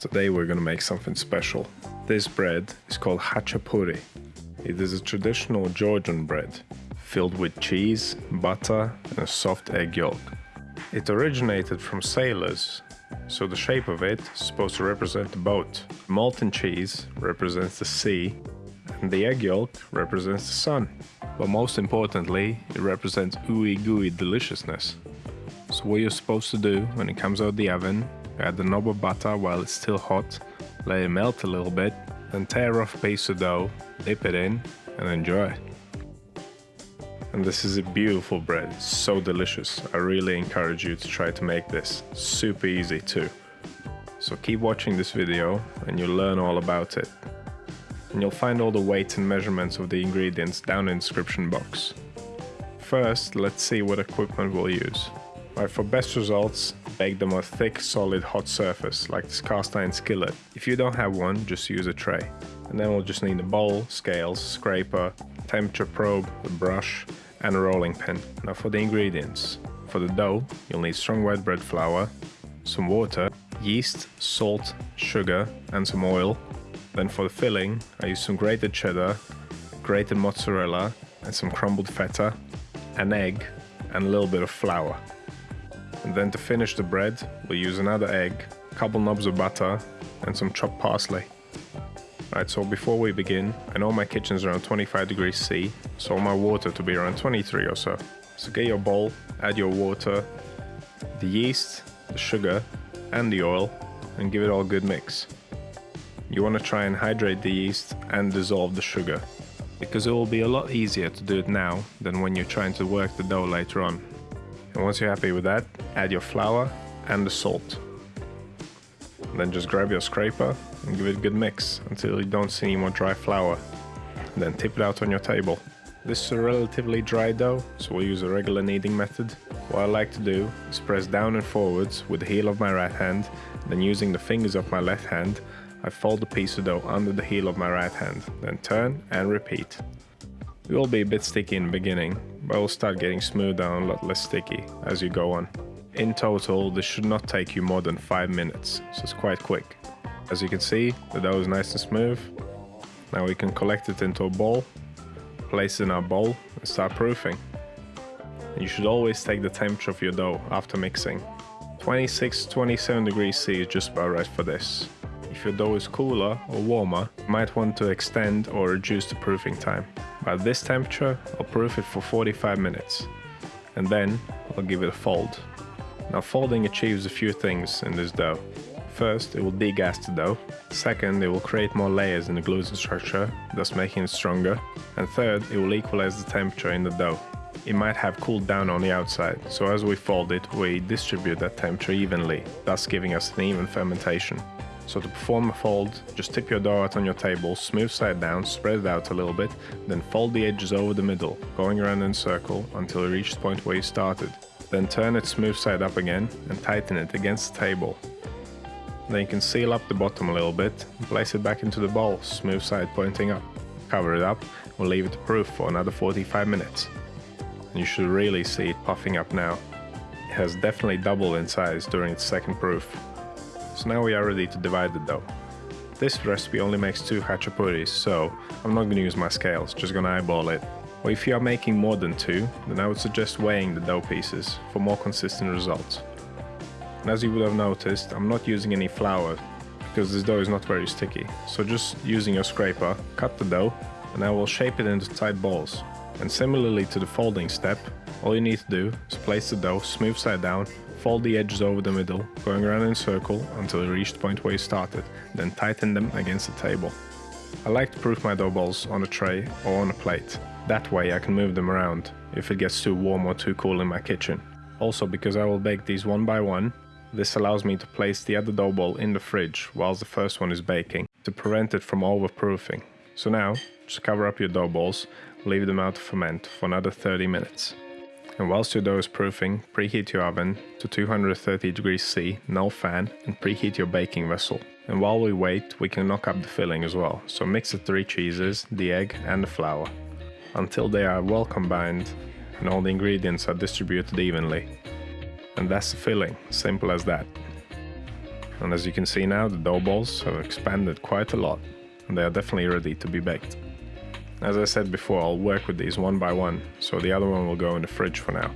Today we're gonna make something special. This bread is called khachapuri. It is a traditional Georgian bread, filled with cheese, butter and a soft egg yolk. It originated from sailors, so the shape of it is supposed to represent a boat. Molten cheese represents the sea, and the egg yolk represents the sun. But most importantly, it represents ooey gooey deliciousness. So what you're supposed to do when it comes out the oven Add the knob of butter while it's still hot, let it melt a little bit, then tear off piece of dough, dip it in and enjoy. And this is a beautiful bread, it's so delicious. I really encourage you to try to make this. Super easy too. So keep watching this video and you'll learn all about it. And you'll find all the weights and measurements of the ingredients down in the description box. First, let's see what equipment we'll use. For best results, bake them on a thick, solid, hot surface, like this cast iron skillet. If you don't have one, just use a tray. And then we'll just need a bowl, scales, scraper, temperature probe, a brush, and a rolling pin. Now for the ingredients. For the dough, you'll need strong white bread flour, some water, yeast, salt, sugar, and some oil. Then for the filling, I use some grated cheddar, grated mozzarella, and some crumbled feta, an egg, and a little bit of flour. And then to finish the bread, we'll use another egg, a couple knobs of butter, and some chopped parsley. Alright, so before we begin, I know my kitchen's around 25 degrees C, so my water to be around 23 or so. So get your bowl, add your water, the yeast, the sugar, and the oil, and give it all a good mix. You want to try and hydrate the yeast and dissolve the sugar, because it will be a lot easier to do it now than when you're trying to work the dough later on. And once you're happy with that, add your flour and the salt. And then just grab your scraper and give it a good mix until you don't see any more dry flour. And then tip it out on your table. This is a relatively dry dough, so we'll use a regular kneading method. What I like to do is press down and forwards with the heel of my right hand, then using the fingers of my left hand, I fold the piece of dough under the heel of my right hand, then turn and repeat. It will be a bit sticky in the beginning, but it will start getting smoother and a lot less sticky as you go on. In total, this should not take you more than 5 minutes, so it's quite quick. As you can see, the dough is nice and smooth. Now we can collect it into a ball, place it in our bowl and start proofing. You should always take the temperature of your dough after mixing. 26-27 degrees C is just about right for this. If your dough is cooler or warmer, you might want to extend or reduce the proofing time. By this temperature, I'll proof it for 45 minutes. And then, I'll give it a fold. Now folding achieves a few things in this dough. First, it will degas the dough. Second, it will create more layers in the gluten structure, thus making it stronger. And third, it will equalize the temperature in the dough. It might have cooled down on the outside, so as we fold it, we distribute that temperature evenly, thus giving us an even fermentation. So to perform a fold, just tip your dough out on your table, smooth side down, spread it out a little bit, then fold the edges over the middle, going around in a circle until you reach the point where you started. Then turn it smooth side up again and tighten it against the table. Then you can seal up the bottom a little bit and place it back into the bowl, smooth side pointing up. Cover it up, we'll leave it to proof for another 45 minutes. And you should really see it puffing up now. It has definitely doubled in size during its second proof. So now we are ready to divide the dough. This recipe only makes two khachapuris, so I'm not going to use my scales, just going to eyeball it. Or if you are making more than two, then I would suggest weighing the dough pieces for more consistent results. And as you would have noticed, I'm not using any flour because this dough is not very sticky. So just using your scraper, cut the dough and I will shape it into tight balls. And similarly to the folding step, all you need to do is place the dough smooth side down Fold the edges over the middle, going around in a circle until you reach the point where you started, then tighten them against the table. I like to proof my dough balls on a tray or on a plate. That way I can move them around if it gets too warm or too cool in my kitchen. Also because I will bake these one by one, this allows me to place the other dough ball in the fridge whilst the first one is baking to prevent it from overproofing. So now, just cover up your dough balls, leave them out to ferment for another 30 minutes. And whilst your dough is proofing, preheat your oven to 230 degrees C, no fan, and preheat your baking vessel. And while we wait, we can knock up the filling as well. So mix the three cheeses, the egg and the flour, until they are well combined and all the ingredients are distributed evenly. And that's the filling, simple as that. And as you can see now, the dough balls have expanded quite a lot and they are definitely ready to be baked. As I said before, I'll work with these one by one, so the other one will go in the fridge for now.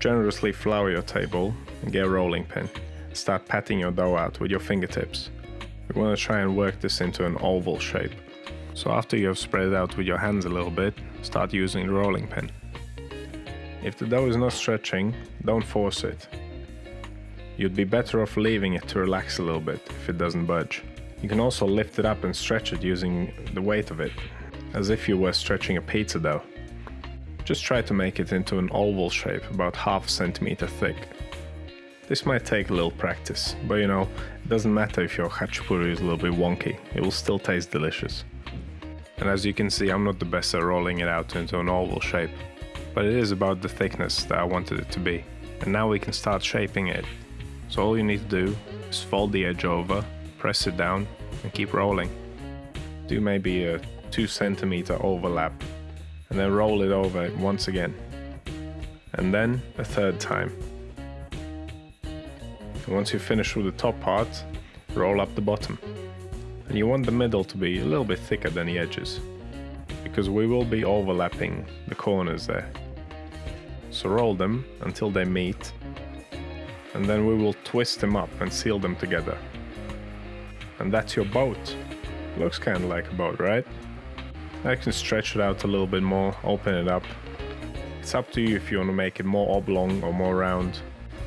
Generously flour your table and get a rolling pin. Start patting your dough out with your fingertips. We want to try and work this into an oval shape. So after you have spread it out with your hands a little bit, start using the rolling pin. If the dough is not stretching, don't force it. You'd be better off leaving it to relax a little bit if it doesn't budge. You can also lift it up and stretch it using the weight of it, as if you were stretching a pizza dough. Just try to make it into an oval shape about half a centimeter thick. This might take a little practice, but you know, it doesn't matter if your khachapuri is a little bit wonky, it will still taste delicious. And as you can see, I'm not the best at rolling it out into an oval shape, but it is about the thickness that I wanted it to be. And now we can start shaping it. So all you need to do is fold the edge over, press it down and keep rolling. Do maybe a 2 centimeter overlap and then roll it over once again. And then a third time. And once you finish with the top part, roll up the bottom. And you want the middle to be a little bit thicker than the edges, because we will be overlapping the corners there. So roll them until they meet, and then we will twist them up and seal them together. And that's your boat. Looks kind of like a boat, right? I can stretch it out a little bit more, open it up. It's up to you if you want to make it more oblong or more round.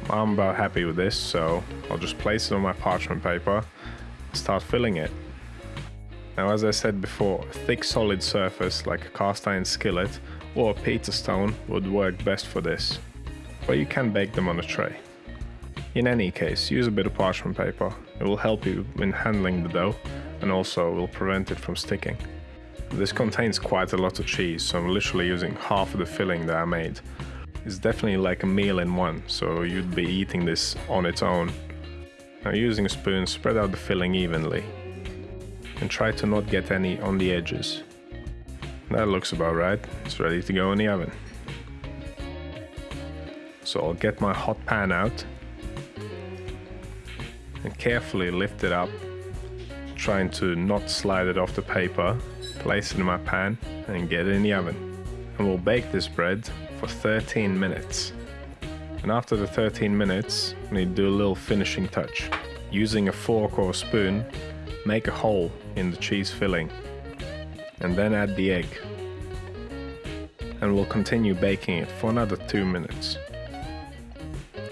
I'm about happy with this, so I'll just place it on my parchment paper and start filling it. Now as I said before, a thick solid surface like a cast iron skillet or a pizza stone would work best for this, but you can bake them on a tray. In any case, use a bit of parchment paper, it will help you in handling the dough and also will prevent it from sticking. This contains quite a lot of cheese, so I'm literally using half of the filling that I made. It's definitely like a meal in one, so you'd be eating this on its own now using a spoon, spread out the filling evenly and try to not get any on the edges. That looks about right, it's ready to go in the oven. So I'll get my hot pan out and carefully lift it up, trying to not slide it off the paper, place it in my pan and get it in the oven. And we'll bake this bread for 13 minutes. And after the 13 minutes, we need to do a little finishing touch. Using a fork or a spoon, make a hole in the cheese filling and then add the egg. And we'll continue baking it for another 2 minutes.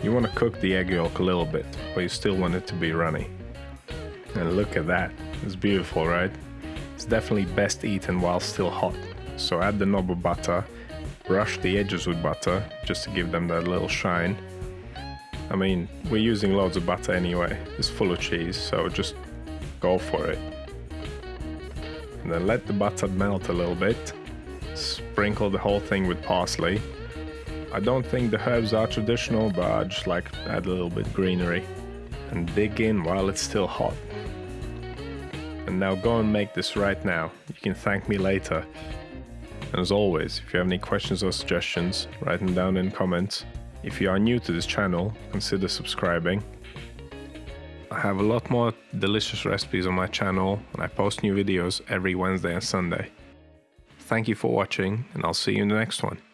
You want to cook the egg yolk a little bit, but you still want it to be runny. And look at that, it's beautiful, right? It's definitely best eaten while still hot. So add the knob of butter brush the edges with butter just to give them that little shine. I mean, we're using loads of butter anyway. It's full of cheese, so just go for it. And then let the butter melt a little bit. Sprinkle the whole thing with parsley. I don't think the herbs are traditional, but I just like to add a little bit greenery. And dig in while it's still hot. And now go and make this right now. You can thank me later. And as always, if you have any questions or suggestions, write them down in comments. If you are new to this channel, consider subscribing. I have a lot more delicious recipes on my channel and I post new videos every Wednesday and Sunday. Thank you for watching and I'll see you in the next one.